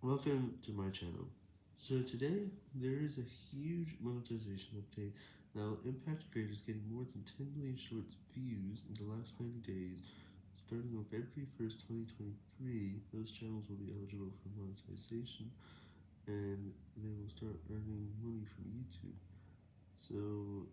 Welcome to my channel. So today, there is a huge monetization update Now Impact impact is getting more than 10 million shorts views in the last 90 days. Starting on February 1st, 2023, those channels will be eligible for monetization, and they will start earning money from YouTube. So.